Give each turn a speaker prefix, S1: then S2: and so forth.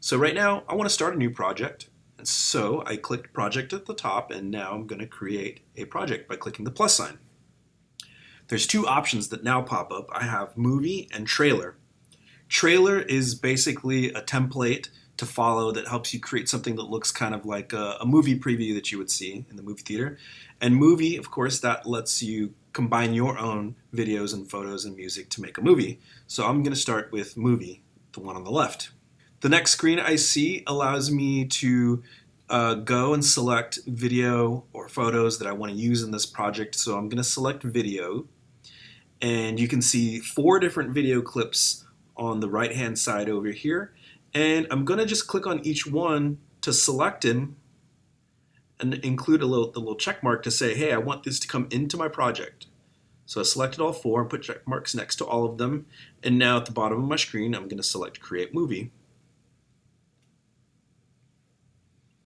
S1: So right now I want to start a new project. And so I clicked project at the top and now I'm going to create a project by clicking the plus sign. There's two options that now pop up. I have movie and trailer. Trailer is basically a template to follow that helps you create something that looks kind of like a, a, movie preview that you would see in the movie theater. And movie, of course, that lets you combine your own videos and photos and music to make a movie. So I'm going to start with movie, the one on the left. The next screen I see allows me to uh, go and select video or photos that I want to use in this project. So I'm going to select video and you can see four different video clips on the right hand side over here. And I'm going to just click on each one to select them and include a little the little check mark to say hey I want this to come into my project. So I selected all four and put check marks next to all of them. And now at the bottom of my screen I'm going to select create movie